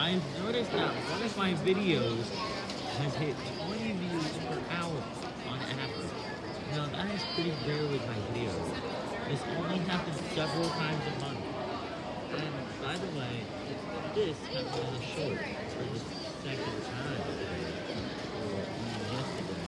I've noticed that one of my videos has hit 20 views per hour on average. Now that is pretty rare with my videos. This only happens several times a month. And by the way, this is a short for this.